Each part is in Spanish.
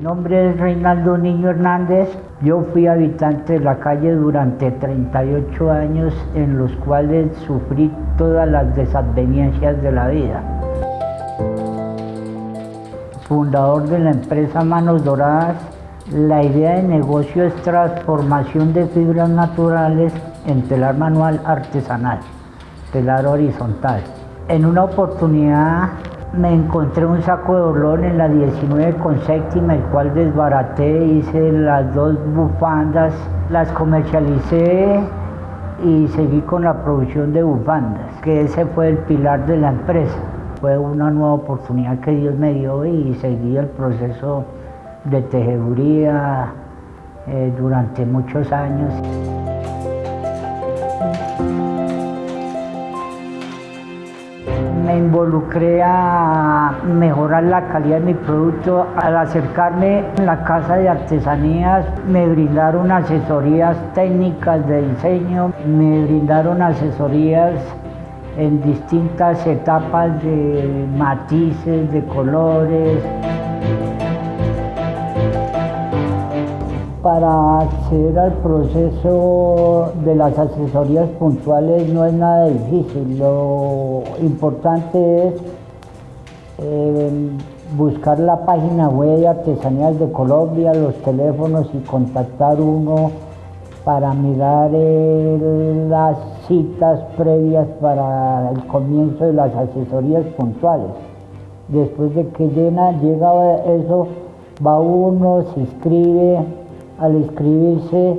Mi nombre es Reinaldo Niño Hernández. Yo fui habitante de la calle durante 38 años en los cuales sufrí todas las desadveniencias de la vida. Fundador de la empresa Manos Doradas, la idea de negocio es transformación de fibras naturales en telar manual artesanal, telar horizontal. En una oportunidad me encontré un saco de olor en la 19 con séptima, el cual desbaraté, hice las dos bufandas, las comercialicé y seguí con la producción de bufandas, que ese fue el pilar de la empresa. Fue una nueva oportunidad que Dios me dio y seguí el proceso de tejeduría eh, durante muchos años. Me involucré a mejorar la calidad de mi producto. Al acercarme a la casa de artesanías me brindaron asesorías técnicas de diseño, me brindaron asesorías en distintas etapas de matices, de colores. Para acceder al proceso de las asesorías puntuales no es nada difícil, lo importante es eh, buscar la página web de Artesanías de Colombia, los teléfonos y contactar uno para mirar las citas previas para el comienzo de las asesorías puntuales. Después de que llena, llega eso, va uno, se inscribe, al inscribirse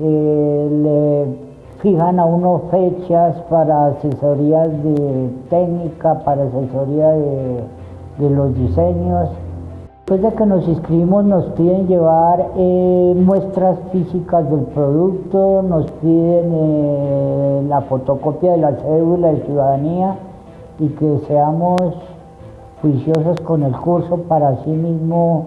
eh, le fijan a uno fechas para asesorías de técnica, para asesoría de, los diseños. Después de que nos inscribimos nos piden llevar eh, muestras físicas del producto, nos piden eh, la fotocopia de la cédula de ciudadanía y que seamos juiciosos con el curso para así mismo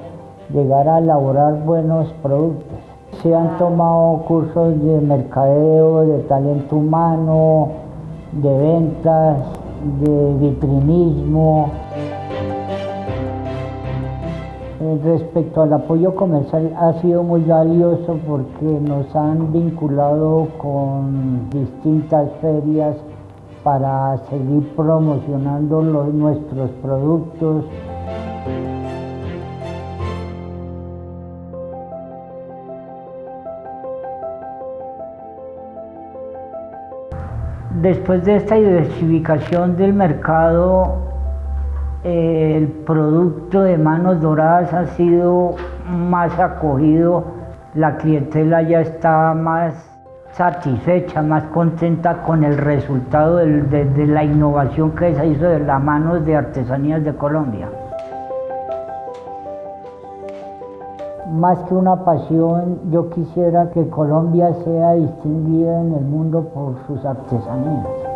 llegar a elaborar buenos productos. Se han tomado cursos de mercadeo, de talento humano, de ventas, de vitrinismo. Eh, respecto al apoyo comercial ha sido muy valioso porque nos han vinculado con distintas ferias para seguir promocionando nuestros productos. Después de esta diversificación del mercado, eh, el producto de manos doradas ha sido más acogido, la clientela ya está más satisfecha, más contenta con el resultado de la innovación que se hizo de las manos de artesanías de Colombia. Más que una pasión, yo quisiera que Colombia sea distinguida en el mundo por sus artesanías.